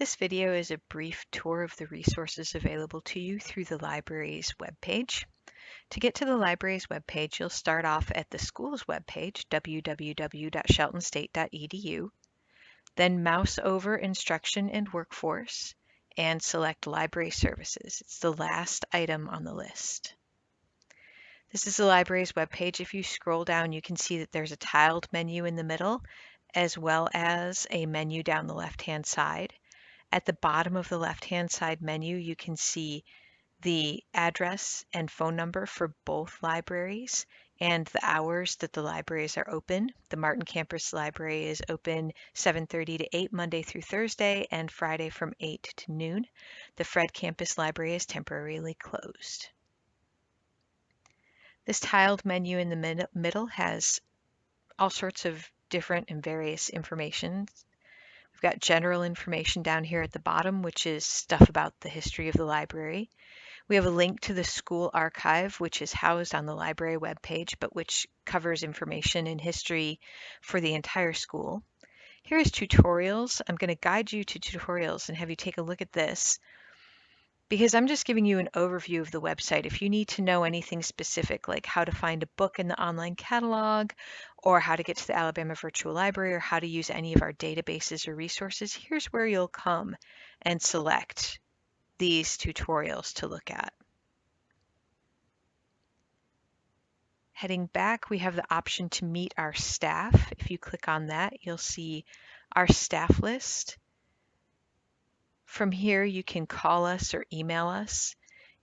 This video is a brief tour of the resources available to you through the library's webpage. To get to the library's webpage, you'll start off at the school's webpage, www.sheltonstate.edu, then mouse over Instruction and Workforce and select Library Services. It's the last item on the list. This is the library's webpage. If you scroll down, you can see that there's a tiled menu in the middle, as well as a menu down the left-hand side. At the bottom of the left-hand side menu, you can see the address and phone number for both libraries and the hours that the libraries are open. The Martin Campus Library is open 7.30 to 8 Monday through Thursday and Friday from 8 to noon. The Fredd Campus Library is temporarily closed. This tiled menu in the middle has all sorts of different and various information We've got general information down here at the bottom, which is stuff about the history of the library. We have a link to the school archive, which is housed on the library webpage, but which covers information and history for the entire school. Here is tutorials. I'm going to guide you to tutorials and have you take a look at this because I'm just giving you an overview of the website. If you need to know anything specific, like how to find a book in the online catalog, or how to get to the Alabama Virtual Library, or how to use any of our databases or resources, here's where you'll come and select these tutorials to look at. Heading back, we have the option to meet our staff. If you click on that, you'll see our staff list. From here, you can call us or email us.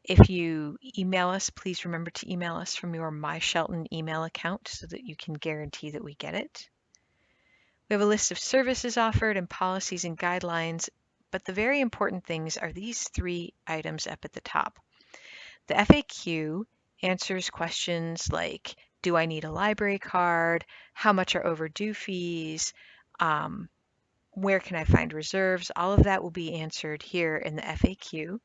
If you email us, please remember to email us from your My Shelton email account so that you can guarantee that we get it. We have a list of services offered and policies and guidelines, but the very important things are these three items up at the top. The FAQ answers questions like, do I need a library card? How much are overdue fees? Um, where can I find reserves? All of that will be answered here in the FAQ.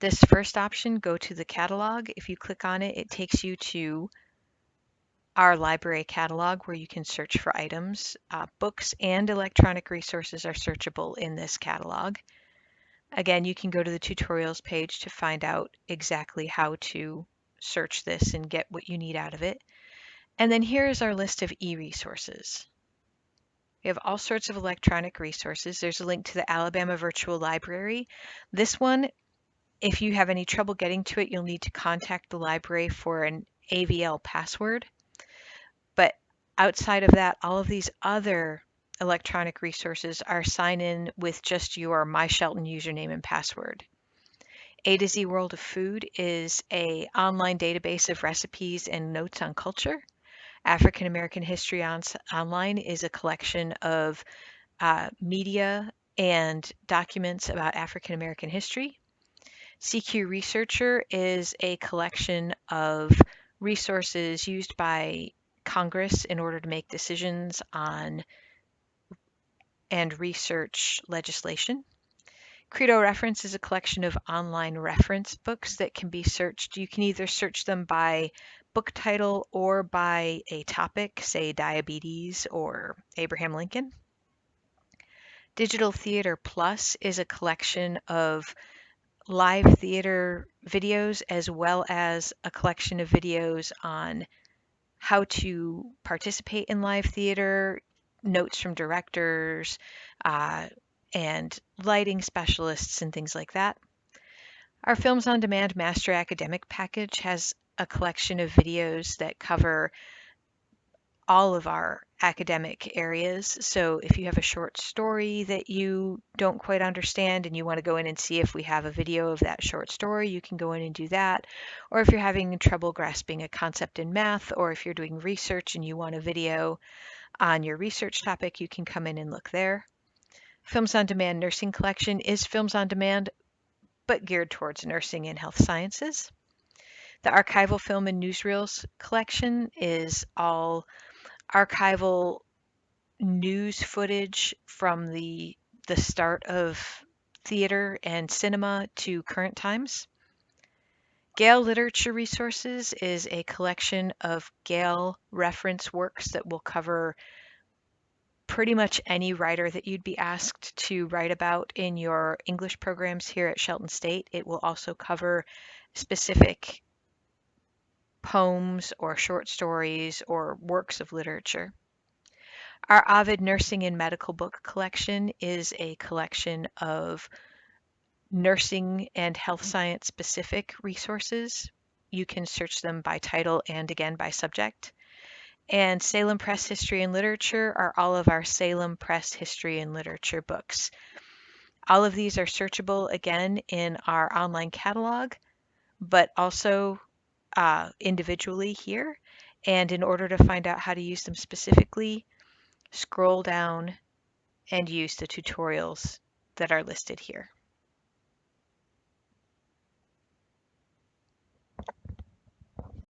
This first option, go to the catalog. If you click on it, it takes you to our library catalog where you can search for items. Uh, books and electronic resources are searchable in this catalog. Again, you can go to the tutorials page to find out exactly how to search this and get what you need out of it. And then here is our list of e-resources. We have all sorts of electronic resources. There's a link to the Alabama Virtual Library. This one, if you have any trouble getting to it, you'll need to contact the library for an AVL password. But outside of that, all of these other electronic resources are sign in with just your My Shelton username and password. A to Z World of Food is a online database of recipes and notes on culture. African American History on, Online is a collection of uh, media and documents about African American history. CQ Researcher is a collection of resources used by Congress in order to make decisions on and research legislation. Credo Reference is a collection of online reference books that can be searched. You can either search them by book title or by a topic, say diabetes or Abraham Lincoln. Digital Theater Plus is a collection of live theater videos as well as a collection of videos on how to participate in live theater, notes from directors, uh, and lighting specialists and things like that. Our Films on Demand Master Academic Package has a collection of videos that cover all of our academic areas. So if you have a short story that you don't quite understand and you want to go in and see if we have a video of that short story, you can go in and do that. Or if you're having trouble grasping a concept in math, or if you're doing research and you want a video on your research topic, you can come in and look there. Films on Demand Nursing Collection is films on demand, but geared towards nursing and health sciences. The archival film and newsreels collection is all archival news footage from the the start of theater and cinema to current times. Gale Literature Resources is a collection of Gale reference works that will cover pretty much any writer that you'd be asked to write about in your English programs here at Shelton State. It will also cover specific poems or short stories or works of literature. Our Ovid Nursing and Medical Book Collection is a collection of nursing and health science specific resources. You can search them by title and again by subject. And Salem Press History and Literature are all of our Salem Press History and Literature books. All of these are searchable again in our online catalog, but also uh, individually here. And in order to find out how to use them specifically, scroll down and use the tutorials that are listed here.